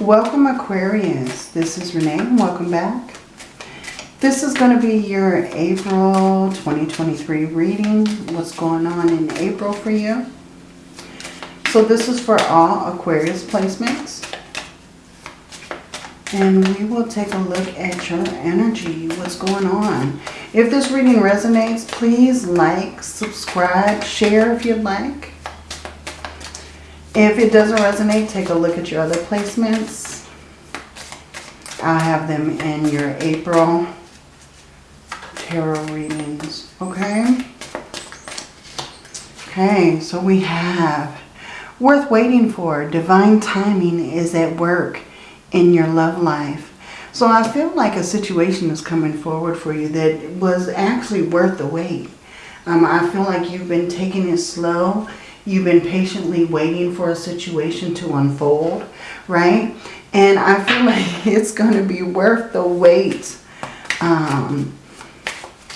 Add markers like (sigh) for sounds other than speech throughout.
Welcome Aquarius. This is Renee welcome back. This is going to be your April 2023 reading. What's going on in April for you. So this is for all Aquarius placements. And we will take a look at your energy. What's going on. If this reading resonates, please like, subscribe, share if you'd like. If it doesn't resonate, take a look at your other placements. I'll have them in your April tarot readings. Okay? Okay, so we have worth waiting for. Divine timing is at work in your love life. So I feel like a situation is coming forward for you that was actually worth the wait. Um, I feel like you've been taking it slow You've been patiently waiting for a situation to unfold, right? And I feel (laughs) like it's going to be worth the wait um,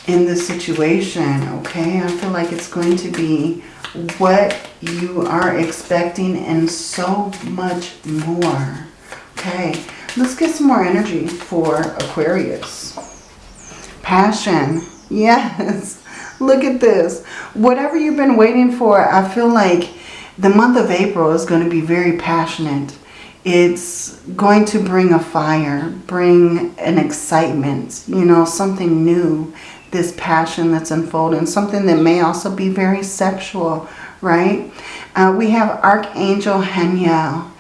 in this situation, okay? I feel like it's going to be what you are expecting and so much more, okay? Let's get some more energy for Aquarius. Passion, (laughs) yes. Look at this. Whatever you've been waiting for, I feel like the month of April is going to be very passionate. It's going to bring a fire, bring an excitement, you know, something new, this passion that's unfolding, something that may also be very sexual, right? Uh, we have Archangel Haniel.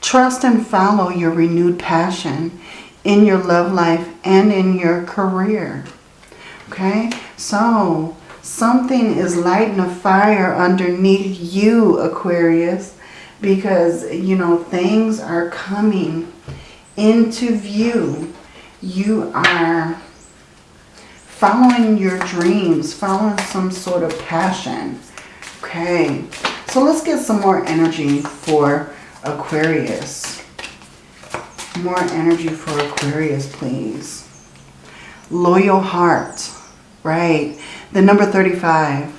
Trust and follow your renewed passion in your love life and in your career. Okay, so something is lighting a fire underneath you, Aquarius, because, you know, things are coming into view. You are following your dreams, following some sort of passion. Okay, so let's get some more energy for Aquarius. More energy for Aquarius, please. Loyal heart, right? The number 35.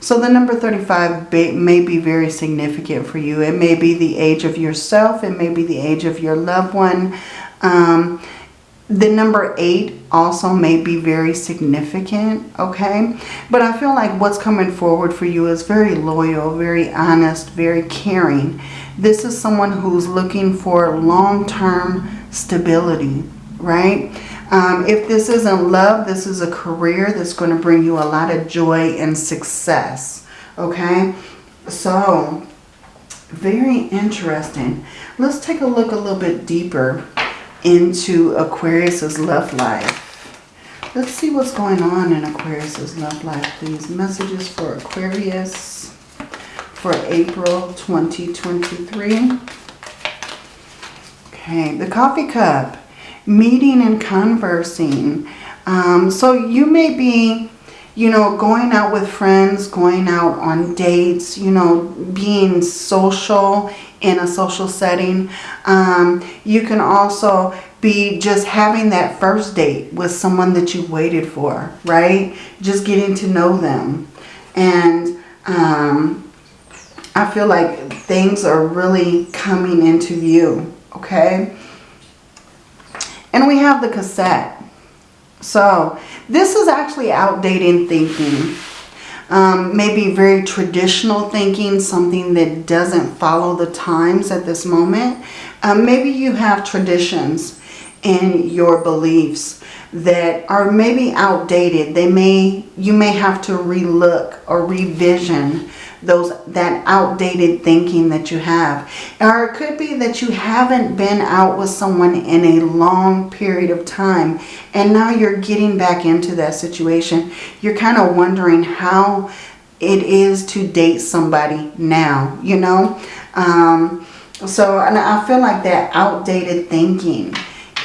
So the number 35 may be very significant for you. It may be the age of yourself. It may be the age of your loved one. Um, the number 8 also may be very significant, okay? But I feel like what's coming forward for you is very loyal, very honest, very caring. This is someone who's looking for long-term stability, right? Um, if this isn't love, this is a career that's going to bring you a lot of joy and success. Okay? So, very interesting. Let's take a look a little bit deeper into Aquarius's love life. Let's see what's going on in Aquarius's love life, please. Messages for Aquarius for April 2023. Okay, the coffee cup meeting and conversing. Um, so you may be, you know, going out with friends, going out on dates, you know, being social in a social setting. Um, you can also be just having that first date with someone that you waited for, right? Just getting to know them. And um, I feel like things are really coming into view, okay? And we have the cassette. So this is actually outdated thinking. Um, maybe very traditional thinking, something that doesn't follow the times at this moment. Um, maybe you have traditions in your beliefs that are maybe outdated. They may, you may have to relook or revision those that outdated thinking that you have. Or it could be that you haven't been out with someone in a long period of time and now you're getting back into that situation. You're kind of wondering how it is to date somebody now, you know. Um, so I feel like that outdated thinking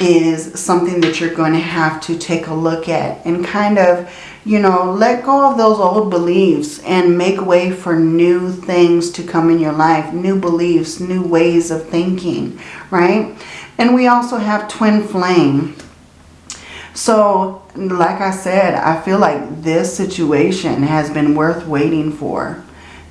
is something that you're going to have to take a look at and kind of you know, let go of those old beliefs and make way for new things to come in your life, new beliefs, new ways of thinking, right? And we also have twin flame. So, like I said, I feel like this situation has been worth waiting for.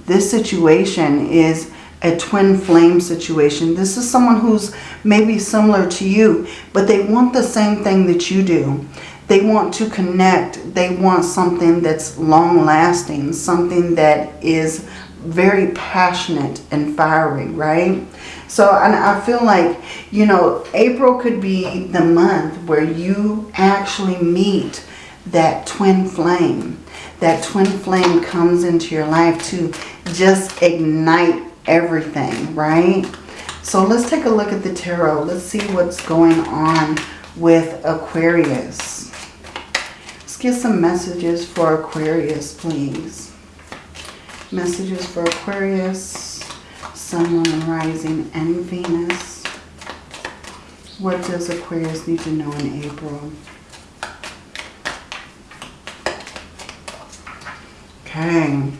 This situation is a twin flame situation. This is someone who's maybe similar to you, but they want the same thing that you do. They want to connect. They want something that's long lasting, something that is very passionate and fiery, right? So and I feel like, you know, April could be the month where you actually meet that twin flame. That twin flame comes into your life to just ignite everything, right? So let's take a look at the tarot. Let's see what's going on with Aquarius. Let's get some messages for Aquarius, please. Messages for Aquarius, Sun, Moon, Rising, and Venus. What does Aquarius need to know in April? Okay.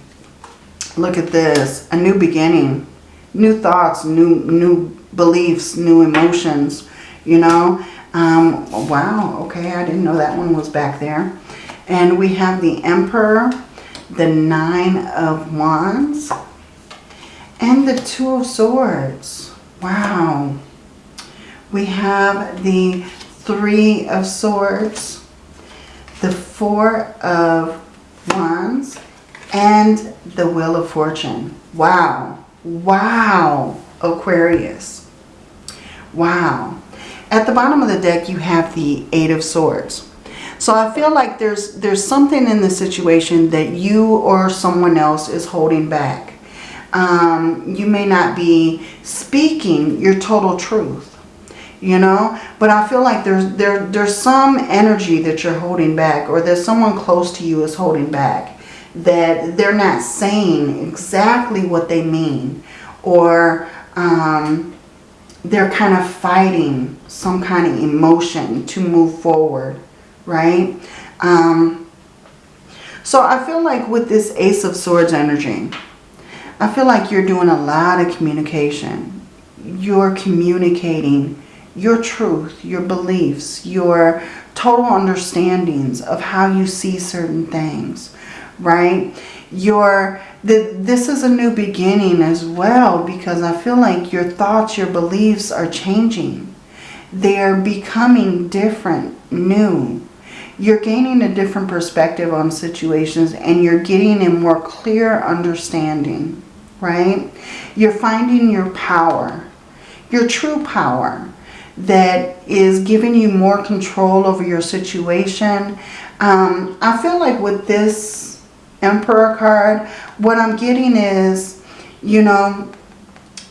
Look at this. A new beginning. New thoughts, new new beliefs, new emotions. You know? Um, wow. Okay. I didn't know that one was back there. And we have the Emperor, the Nine of Wands, and the Two of Swords. Wow. We have the Three of Swords, the Four of Wands, and the Wheel of Fortune. Wow. Wow, Aquarius. Wow. At the bottom of the deck, you have the Eight of Swords. So I feel like there's there's something in the situation that you or someone else is holding back. Um, you may not be speaking your total truth, you know, but I feel like there's there there's some energy that you're holding back or there's someone close to you is holding back that they're not saying exactly what they mean or um, they're kind of fighting some kind of emotion to move forward, right? Um, so I feel like with this Ace of Swords energy, I feel like you're doing a lot of communication. You're communicating your truth, your beliefs, your total understandings of how you see certain things right? Your the, this is a new beginning as well because I feel like your thoughts, your beliefs are changing. They're becoming different, new. You're gaining a different perspective on situations and you're getting a more clear understanding, right? You're finding your power, your true power that is giving you more control over your situation. Um, I feel like with this Emperor card, what I'm getting is, you know,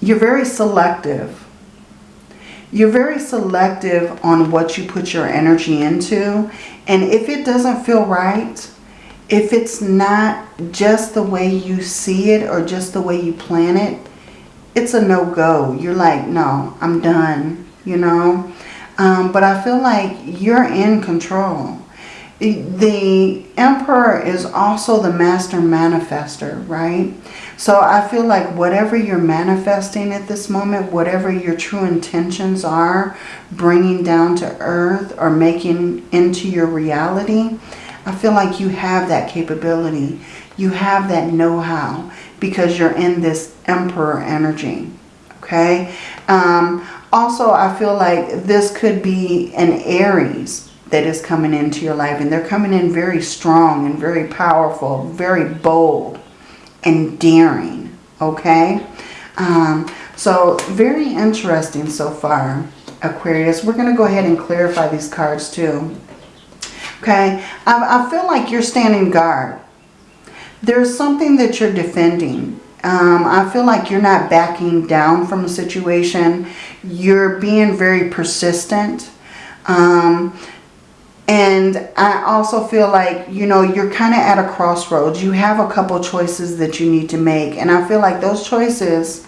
you're very selective. You're very selective on what you put your energy into. And if it doesn't feel right, if it's not just the way you see it or just the way you plan it, it's a no-go. You're like, no, I'm done, you know. Um, but I feel like you're in control the emperor is also the master manifester, right? So I feel like whatever you're manifesting at this moment, whatever your true intentions are, bringing down to earth or making into your reality, I feel like you have that capability. You have that know-how because you're in this emperor energy, okay? Um, also, I feel like this could be an Aries that is coming into your life. And they're coming in very strong and very powerful, very bold and daring. Okay? Um, so very interesting so far, Aquarius. We're going to go ahead and clarify these cards too. Okay? I, I feel like you're standing guard. There's something that you're defending. Um, I feel like you're not backing down from a situation. You're being very persistent. Um, and I also feel like, you know, you're kind of at a crossroads. You have a couple choices that you need to make. And I feel like those choices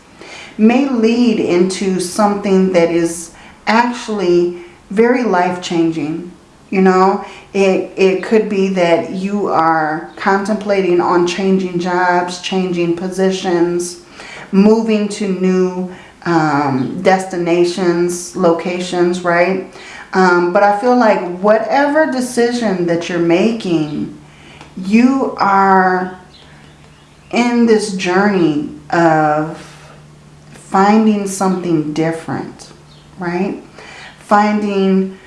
may lead into something that is actually very life-changing. You know, it, it could be that you are contemplating on changing jobs, changing positions, moving to new um, destinations, locations, right? Um, but I feel like whatever decision that you're making, you are in this journey of finding something different, right? Finding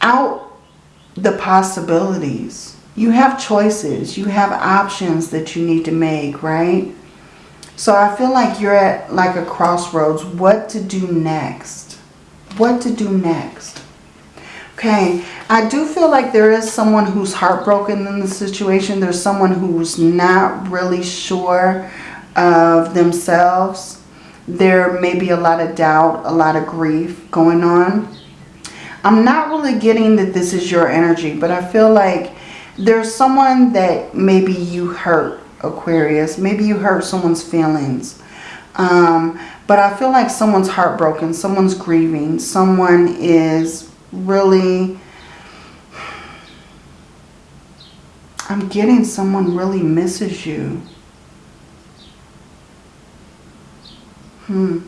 out the possibilities. You have choices. You have options that you need to make, right? So I feel like you're at like a crossroads. What to do next? What to do next? Okay, I do feel like there is someone who's heartbroken in the situation. There's someone who's not really sure of themselves. There may be a lot of doubt, a lot of grief going on. I'm not really getting that this is your energy, but I feel like there's someone that maybe you hurt, Aquarius. Maybe you hurt someone's feelings. Um, but I feel like someone's heartbroken, someone's grieving, someone is really... I'm getting someone really misses you. Hmm.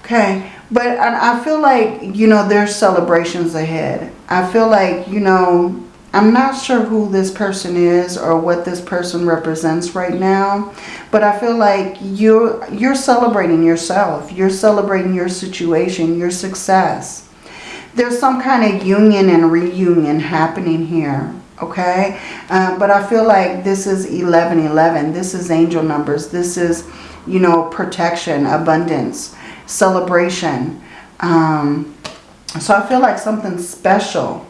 Okay. But I feel like, you know, there's celebrations ahead. I feel like, you know, I'm not sure who this person is or what this person represents right now. But I feel like you're, you're celebrating yourself. You're celebrating your situation, your success. There's some kind of union and reunion happening here okay uh, but I feel like this is 1111 this is angel numbers this is you know protection abundance celebration um, so I feel like something special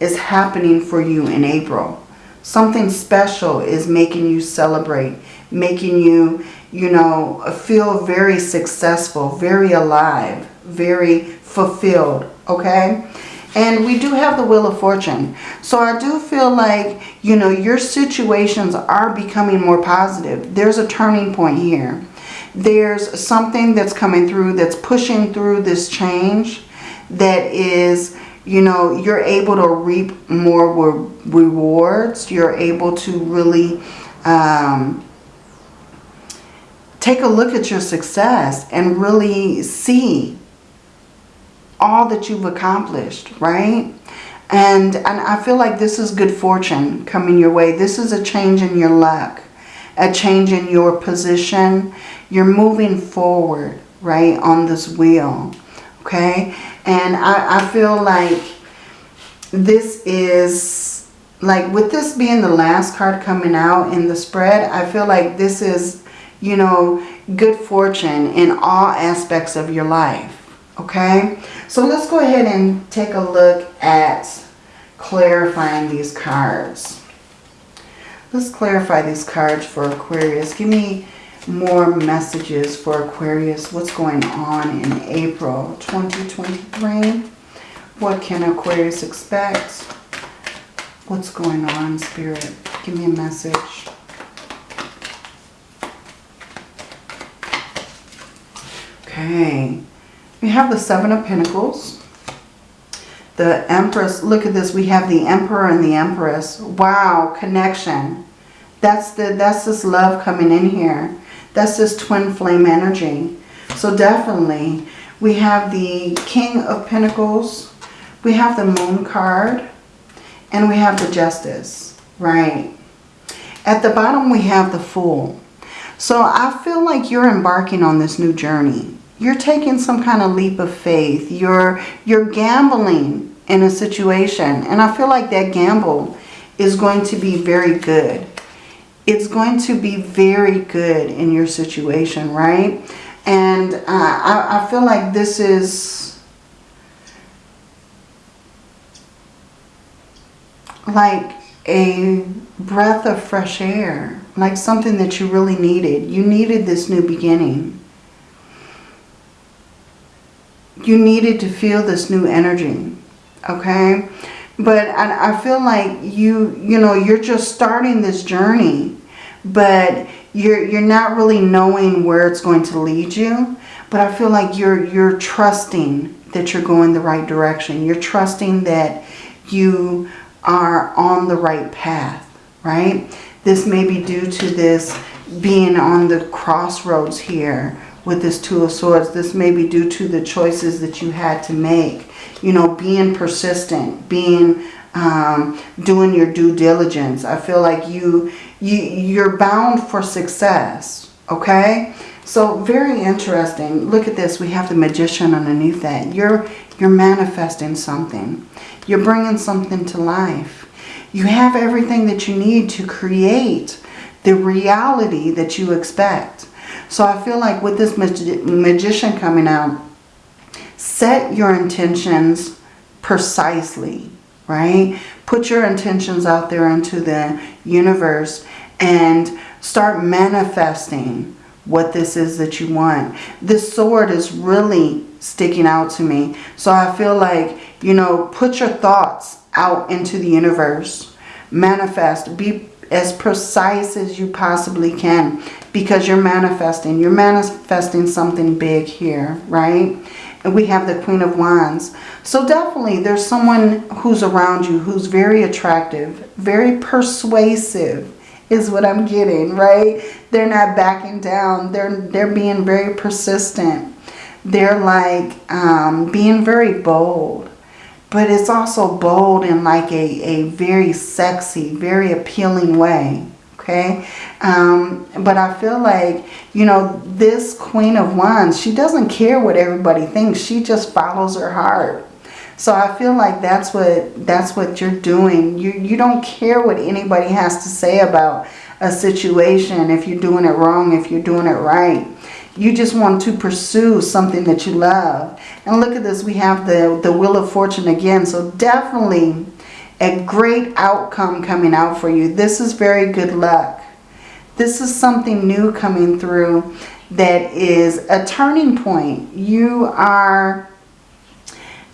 is happening for you in April something special is making you celebrate making you you know feel very successful very alive very fulfilled okay and we do have the Wheel of Fortune. So I do feel like, you know, your situations are becoming more positive. There's a turning point here. There's something that's coming through that's pushing through this change that is, you know, you're able to reap more rewards. You're able to really um, take a look at your success and really see all that you've accomplished, right? And, and I feel like this is good fortune coming your way. This is a change in your luck, a change in your position. You're moving forward, right, on this wheel, okay? And I, I feel like this is, like with this being the last card coming out in the spread, I feel like this is, you know, good fortune in all aspects of your life Okay, so let's go ahead and take a look at clarifying these cards. Let's clarify these cards for Aquarius. Give me more messages for Aquarius. What's going on in April 2023? What can Aquarius expect? What's going on, Spirit? Give me a message. Okay. We have the Seven of Pentacles. The Empress. Look at this. We have the Emperor and the Empress. Wow. Connection. That's, the, that's this love coming in here. That's this twin flame energy. So definitely we have the King of Pentacles. We have the Moon card. And we have the Justice. Right. At the bottom we have the Fool. So I feel like you're embarking on this new journey you're taking some kind of leap of faith. You're, you're gambling in a situation. And I feel like that gamble is going to be very good. It's going to be very good in your situation, right? And uh, I, I feel like this is like a breath of fresh air. Like something that you really needed. You needed this new beginning you needed to feel this new energy, okay? But I, I feel like you, you know, you're just starting this journey, but you're, you're not really knowing where it's going to lead you. But I feel like you're, you're trusting that you're going the right direction. You're trusting that you are on the right path, right? This may be due to this being on the crossroads here with this Two of Swords. This may be due to the choices that you had to make. You know, being persistent, being, um, doing your due diligence. I feel like you, you, you're bound for success, okay? So very interesting. Look at this. We have the magician underneath that. You're, you're manifesting something. You're bringing something to life. You have everything that you need to create the reality that you expect. So I feel like with this magi magician coming out, set your intentions precisely, right? Put your intentions out there into the universe and start manifesting what this is that you want. This sword is really sticking out to me. So I feel like, you know, put your thoughts out into the universe. Manifest. Be as precise as you possibly can because you're manifesting. You're manifesting something big here, right? We have the Queen of Wands. So definitely there's someone who's around you who's very attractive, very persuasive is what I'm getting, right? They're not backing down. They're, they're being very persistent. They're like um, being very bold. But it's also bold in like a, a very sexy, very appealing way. Okay. Um, but I feel like, you know, this Queen of Wands, she doesn't care what everybody thinks. She just follows her heart. So I feel like that's what that's what you're doing. You you don't care what anybody has to say about a situation, if you're doing it wrong, if you're doing it right. You just want to pursue something that you love. And look at this, we have the, the Wheel of Fortune again. So definitely a great outcome coming out for you. This is very good luck. This is something new coming through that is a turning point. You are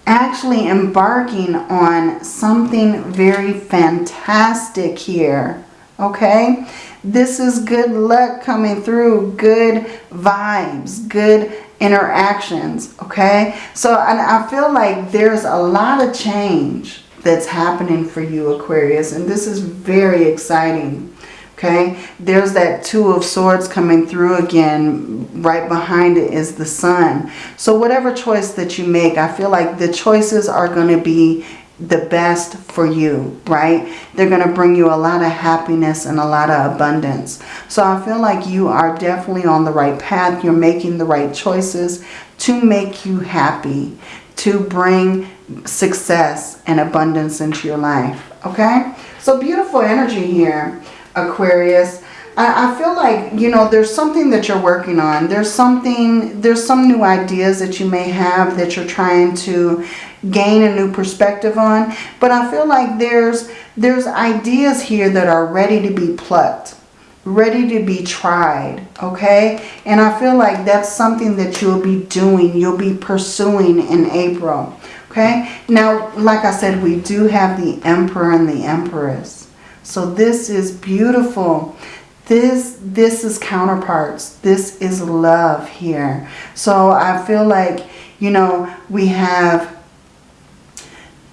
actually embarking on something very fantastic here. Okay? This is good luck coming through, good vibes, good interactions, okay? So and I feel like there's a lot of change that's happening for you, Aquarius, and this is very exciting, okay? There's that Two of Swords coming through again. Right behind it is the Sun. So whatever choice that you make, I feel like the choices are going to be the best for you, right? They're going to bring you a lot of happiness and a lot of abundance. So I feel like you are definitely on the right path. You're making the right choices to make you happy, to bring success and abundance into your life, okay? So beautiful energy here, Aquarius. I, feel like, you know, there's something that you're working on. There's something, there's some new ideas that you may have that you're trying to gain a new perspective on. But I feel like there's, there's ideas here that are ready to be plucked, ready to be tried, okay? And I feel like that's something that you'll be doing, you'll be pursuing in April, okay? Now, like I said, we do have the Emperor and the Empress. So this is beautiful. This, this is counterparts. This is love here. So I feel like, you know, we have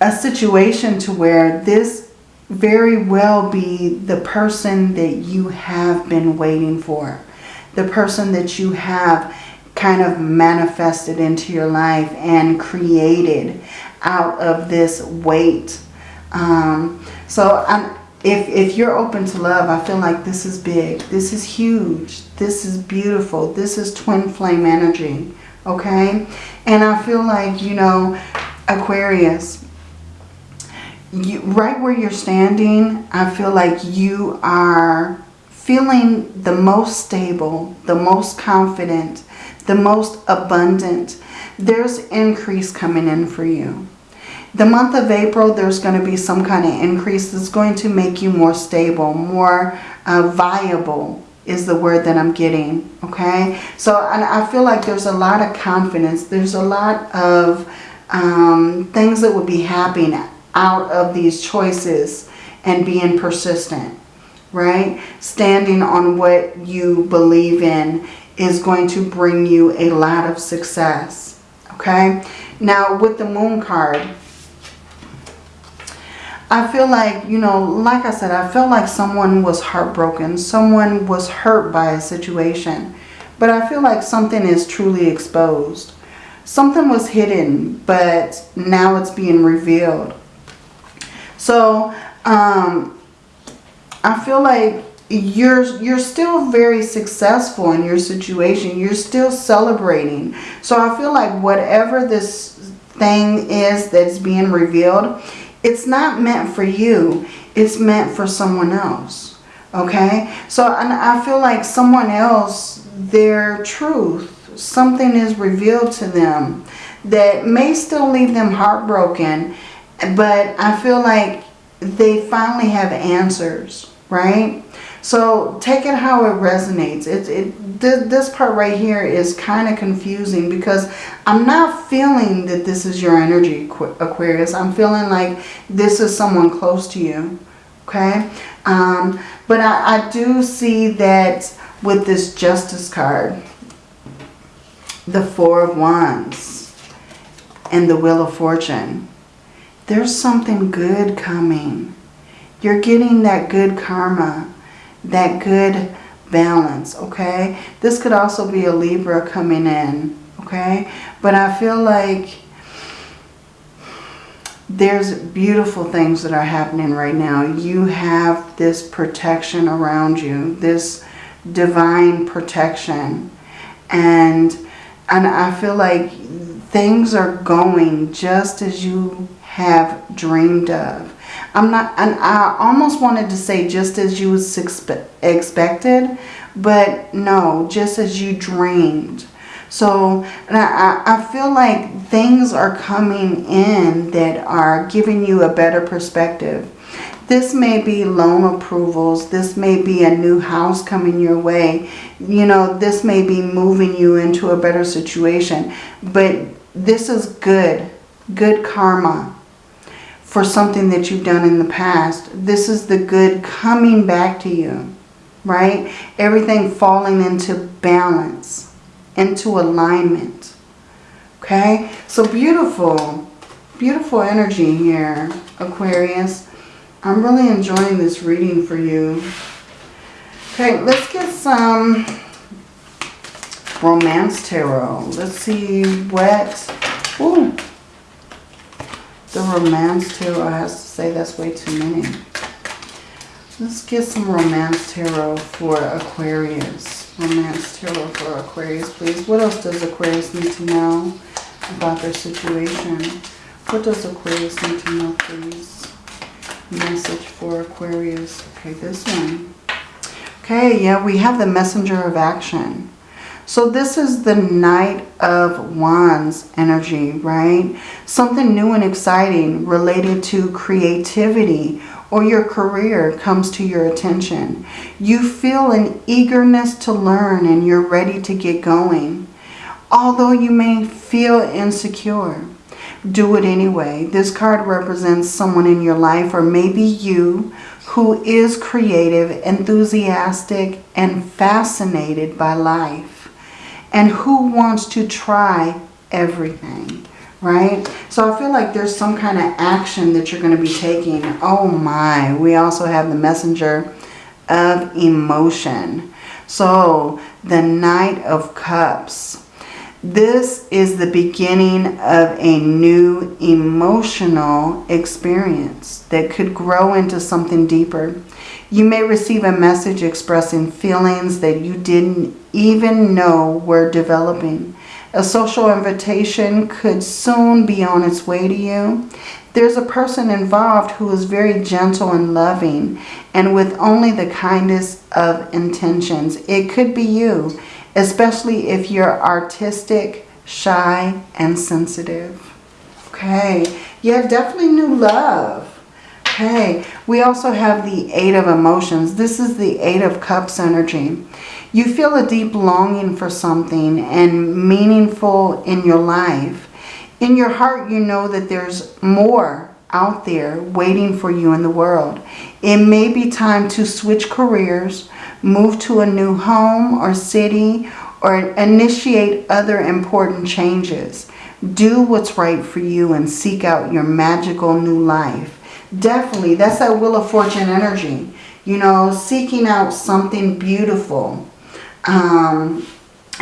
a situation to where this very well be the person that you have been waiting for. The person that you have kind of manifested into your life and created out of this wait. Um, so I'm, if, if you're open to love, I feel like this is big. This is huge. This is beautiful. This is twin flame energy. Okay? And I feel like, you know, Aquarius, you, right where you're standing, I feel like you are feeling the most stable, the most confident, the most abundant. There's increase coming in for you. The month of April, there's going to be some kind of increase that's going to make you more stable, more uh, viable is the word that I'm getting. Okay. So I feel like there's a lot of confidence. There's a lot of um, things that would be happening out of these choices and being persistent, right? Standing on what you believe in is going to bring you a lot of success, okay? Now, with the moon card, I feel like, you know, like I said, I feel like someone was heartbroken. Someone was hurt by a situation. But I feel like something is truly exposed. Something was hidden, but now it's being revealed. So um, I feel like you're you're still very successful in your situation. You're still celebrating. So I feel like whatever this thing is that's being revealed, it's not meant for you. It's meant for someone else. Okay? So and I feel like someone else, their truth, something is revealed to them that may still leave them heartbroken. But I feel like they finally have answers, right? So take it how it resonates. It, it, this part right here is kind of confusing because I'm not feeling that this is your energy, Aquarius. I'm feeling like this is someone close to you. Okay? Um, but I, I do see that with this Justice card, the Four of Wands and the Wheel of Fortune, there's something good coming. You're getting that good karma that good balance, okay? This could also be a Libra coming in, okay? But I feel like there's beautiful things that are happening right now. You have this protection around you, this divine protection. And, and I feel like things are going just as you have dreamed of. I'm not, and I almost wanted to say just as you was expected, but no, just as you dreamed. So I, I feel like things are coming in that are giving you a better perspective. This may be loan approvals. This may be a new house coming your way. You know, this may be moving you into a better situation. But this is good, good karma for something that you've done in the past. This is the good coming back to you, right? Everything falling into balance, into alignment, okay? So beautiful, beautiful energy here, Aquarius. I'm really enjoying this reading for you. Okay, let's get some Romance Tarot. Let's see what... Ooh, the Romance Tarot. I have to say that's way too many. Let's get some Romance Tarot for Aquarius. Romance Tarot for Aquarius, please. What else does Aquarius need to know about their situation? What does Aquarius need to know, please? Message for Aquarius. Okay, this one. Okay, yeah, we have the Messenger of Action. So this is the Knight of Wands energy, right? Something new and exciting related to creativity or your career comes to your attention. You feel an eagerness to learn and you're ready to get going. Although you may feel insecure, do it anyway. This card represents someone in your life or maybe you who is creative, enthusiastic, and fascinated by life and who wants to try everything, right? So I feel like there's some kind of action that you're going to be taking. Oh my, we also have the messenger of emotion. So the Knight of Cups. This is the beginning of a new emotional experience that could grow into something deeper. You may receive a message expressing feelings that you didn't even know we're developing. A social invitation could soon be on its way to you. There's a person involved who is very gentle and loving and with only the kindest of intentions. It could be you, especially if you're artistic, shy, and sensitive. Okay, yeah, definitely new love. Okay, we also have the Eight of Emotions. This is the Eight of Cups energy. You feel a deep longing for something and meaningful in your life. In your heart, you know that there's more out there waiting for you in the world. It may be time to switch careers, move to a new home or city, or initiate other important changes. Do what's right for you and seek out your magical new life. Definitely, that's that Wheel of Fortune energy. You know, seeking out something beautiful. Um,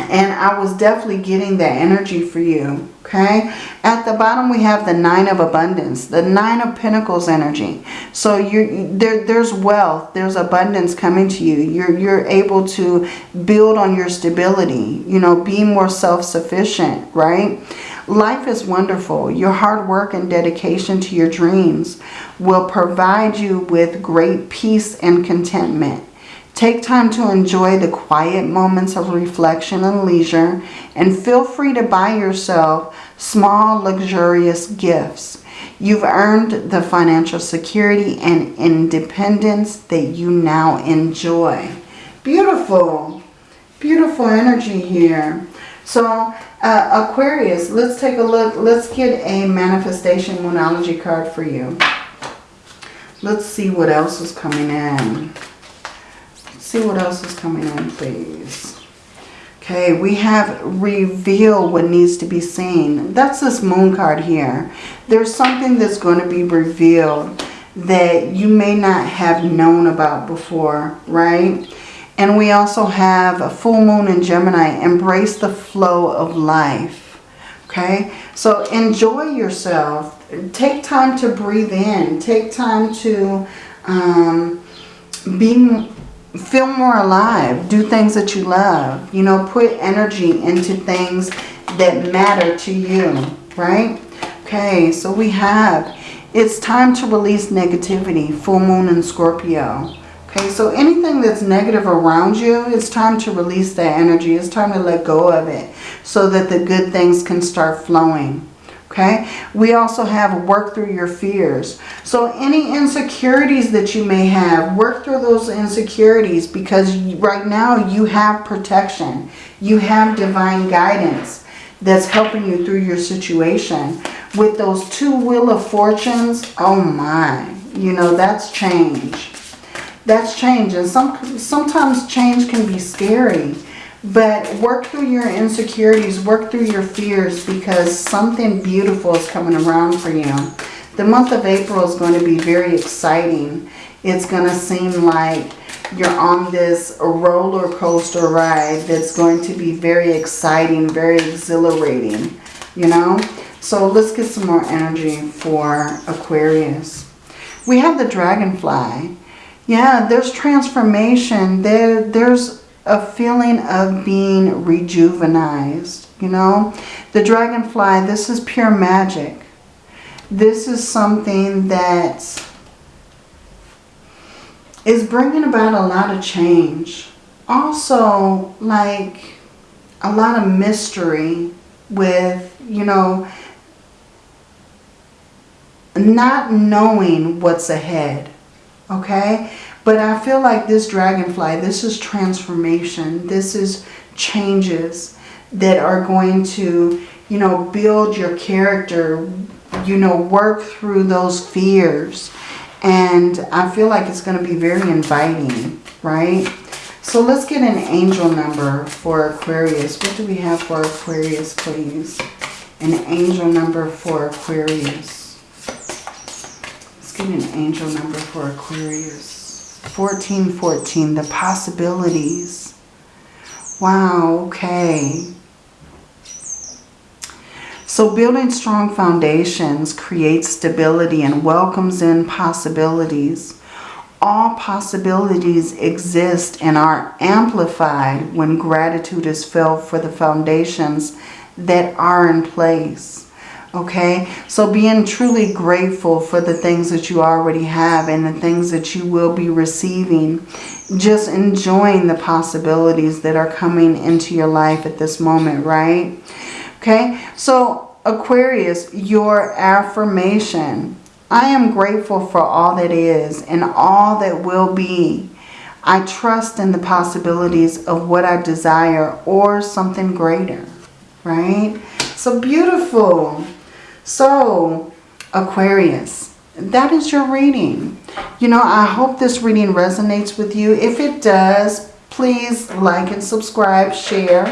And I was definitely getting that energy for you. Okay. At the bottom we have the Nine of Abundance. The Nine of Pentacles energy. So you're, there, there's wealth. There's abundance coming to you. You're, you're able to build on your stability. You know, be more self-sufficient. Right. Life is wonderful. Your hard work and dedication to your dreams will provide you with great peace and contentment. Take time to enjoy the quiet moments of reflection and leisure and feel free to buy yourself small luxurious gifts. You've earned the financial security and independence that you now enjoy. Beautiful. Beautiful energy here. So uh, Aquarius, let's take a look. Let's get a manifestation moonology card for you. Let's see what else is coming in see what else is coming in, please. Okay, we have reveal what needs to be seen. That's this moon card here. There's something that's going to be revealed that you may not have known about before, right? And we also have a full moon in Gemini. Embrace the flow of life. Okay, so enjoy yourself. Take time to breathe in. Take time to um, be feel more alive. Do things that you love. You know, put energy into things that matter to you, right? Okay, so we have, it's time to release negativity, full moon in Scorpio. Okay, so anything that's negative around you, it's time to release that energy. It's time to let go of it so that the good things can start flowing okay? We also have work through your fears. So any insecurities that you may have work through those insecurities because right now you have protection. You have divine guidance that's helping you through your situation. With those two wheel of fortunes oh my you know that's change. That's change and some sometimes change can be scary but work through your insecurities, work through your fears because something beautiful is coming around for you. The month of April is going to be very exciting. It's going to seem like you're on this roller coaster ride that's going to be very exciting, very exhilarating, you know. So let's get some more energy for Aquarius. We have the dragonfly. Yeah, there's transformation. There, there's a feeling of being rejuvenized, you know. The dragonfly, this is pure magic. This is something that is bringing about a lot of change. Also, like a lot of mystery with, you know, not knowing what's ahead. Okay? But I feel like this dragonfly, this is transformation. This is changes that are going to, you know, build your character, you know, work through those fears. And I feel like it's going to be very inviting, right? So let's get an angel number for Aquarius. What do we have for Aquarius, please? An angel number for Aquarius. Let's get an angel number for Aquarius. 1414, the possibilities. Wow, okay. So building strong foundations creates stability and welcomes in possibilities. All possibilities exist and are amplified when gratitude is felt for the foundations that are in place. Okay, so being truly grateful for the things that you already have and the things that you will be receiving. Just enjoying the possibilities that are coming into your life at this moment, right? Okay, so Aquarius, your affirmation. I am grateful for all that is and all that will be. I trust in the possibilities of what I desire or something greater, right? So beautiful. So, Aquarius, that is your reading. You know, I hope this reading resonates with you. If it does, please like and subscribe, share.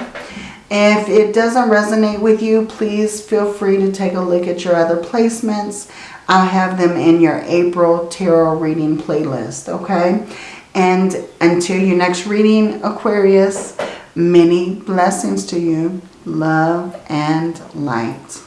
If it doesn't resonate with you, please feel free to take a look at your other placements. i have them in your April Tarot reading playlist, okay? And until your next reading, Aquarius, Many blessings to you. Love and light.